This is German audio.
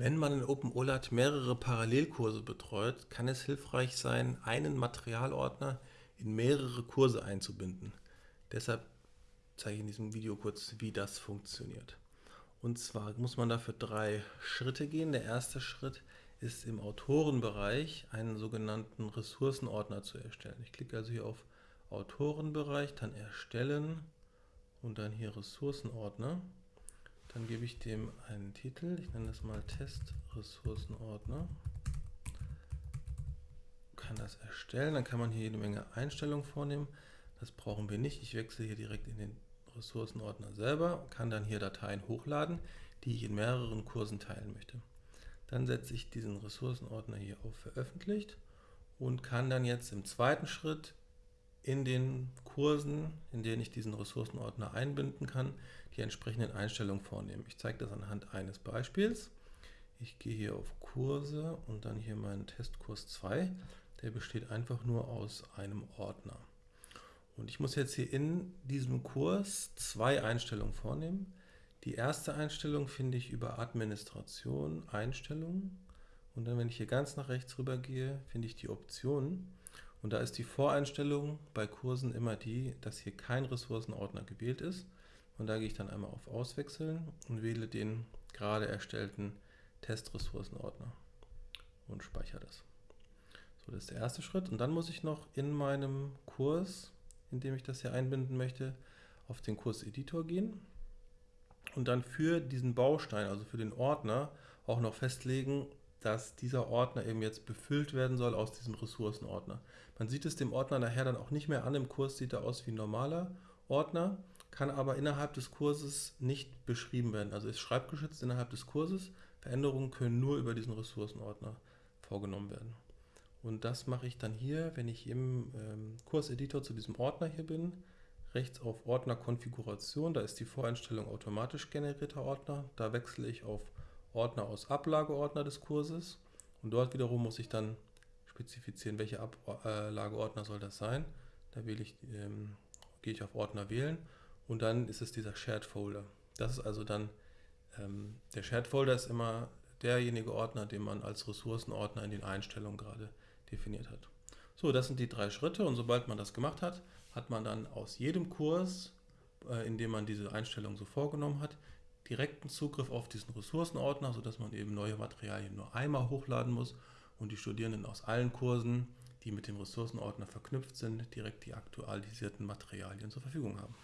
Wenn man in OpenOLAT mehrere Parallelkurse betreut, kann es hilfreich sein, einen Materialordner in mehrere Kurse einzubinden. Deshalb zeige ich in diesem Video kurz, wie das funktioniert. Und zwar muss man dafür drei Schritte gehen. Der erste Schritt ist im Autorenbereich einen sogenannten Ressourcenordner zu erstellen. Ich klicke also hier auf Autorenbereich, dann Erstellen und dann hier Ressourcenordner. Dann gebe ich dem einen Titel, ich nenne das mal Test-Ressourcenordner. Kann das erstellen, dann kann man hier jede Menge Einstellungen vornehmen. Das brauchen wir nicht. Ich wechsle hier direkt in den Ressourcenordner selber, kann dann hier Dateien hochladen, die ich in mehreren Kursen teilen möchte. Dann setze ich diesen Ressourcenordner hier auf Veröffentlicht und kann dann jetzt im zweiten Schritt in den Kursen, in denen ich diesen Ressourcenordner einbinden kann, die entsprechenden Einstellungen vornehmen. Ich zeige das anhand eines Beispiels. Ich gehe hier auf Kurse und dann hier meinen Testkurs 2. Der besteht einfach nur aus einem Ordner. Und ich muss jetzt hier in diesem Kurs zwei Einstellungen vornehmen. Die erste Einstellung finde ich über Administration, Einstellungen. Und dann, wenn ich hier ganz nach rechts rüber gehe, finde ich die Optionen. Und da ist die Voreinstellung bei Kursen immer die, dass hier kein Ressourcenordner gewählt ist. Und da gehe ich dann einmal auf Auswechseln und wähle den gerade erstellten Testressourcenordner und speichere das. So, das ist der erste Schritt. Und dann muss ich noch in meinem Kurs, in dem ich das hier einbinden möchte, auf den Kurseditor gehen und dann für diesen Baustein, also für den Ordner, auch noch festlegen, dass dieser Ordner eben jetzt befüllt werden soll aus diesem Ressourcenordner. Man sieht es dem Ordner nachher dann auch nicht mehr an, im Kurs sieht er aus wie ein normaler Ordner, kann aber innerhalb des Kurses nicht beschrieben werden, also ist schreibgeschützt innerhalb des Kurses, Veränderungen können nur über diesen Ressourcenordner vorgenommen werden. Und das mache ich dann hier, wenn ich im ähm, Kurseditor zu diesem Ordner hier bin, rechts auf Ordner Konfiguration, da ist die Voreinstellung automatisch generierter Ordner, da wechsle ich auf Ordner aus Ablageordner des Kurses und dort wiederum muss ich dann spezifizieren, welche Ablageordner soll das sein. Da wähle ich, ähm, gehe ich auf Ordner wählen und dann ist es dieser Shared Folder. Das ist also dann, ähm, der Shared Folder ist immer derjenige Ordner, den man als Ressourcenordner in den Einstellungen gerade definiert hat. So, das sind die drei Schritte und sobald man das gemacht hat, hat man dann aus jedem Kurs, äh, in dem man diese Einstellung so vorgenommen hat, direkten Zugriff auf diesen Ressourcenordner, sodass man eben neue Materialien nur einmal hochladen muss und die Studierenden aus allen Kursen, die mit dem Ressourcenordner verknüpft sind, direkt die aktualisierten Materialien zur Verfügung haben.